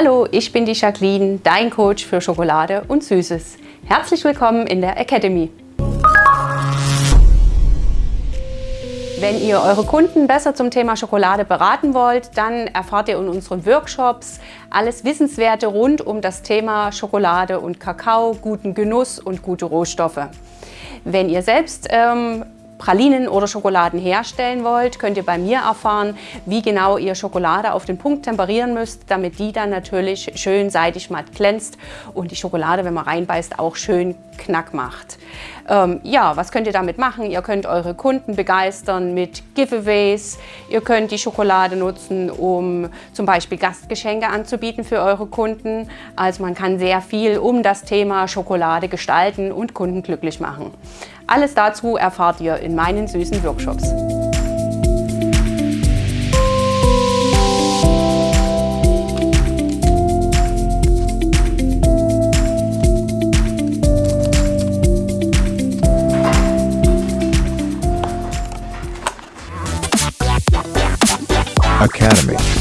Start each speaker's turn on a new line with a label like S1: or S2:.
S1: Hallo, ich bin die Jacqueline, dein Coach für Schokolade und Süßes. Herzlich willkommen in der Academy. Wenn ihr eure Kunden besser zum Thema Schokolade beraten wollt, dann erfahrt ihr in unseren Workshops alles Wissenswerte rund um das Thema Schokolade und Kakao, guten Genuss und gute Rohstoffe. Wenn ihr selbst ähm, Pralinen oder Schokoladen herstellen wollt, könnt ihr bei mir erfahren, wie genau ihr Schokolade auf den Punkt temperieren müsst, damit die dann natürlich schön seidig matt glänzt und die Schokolade, wenn man reinbeißt, auch schön knack macht. Ähm, ja, was könnt ihr damit machen? Ihr könnt eure Kunden begeistern mit Giveaways. Ihr könnt die Schokolade nutzen, um zum Beispiel Gastgeschenke anzubieten für eure Kunden. Also man kann sehr viel um das Thema Schokolade gestalten und Kunden glücklich machen. Alles dazu erfahrt ihr in meinen süßen Workshops.
S2: Academy.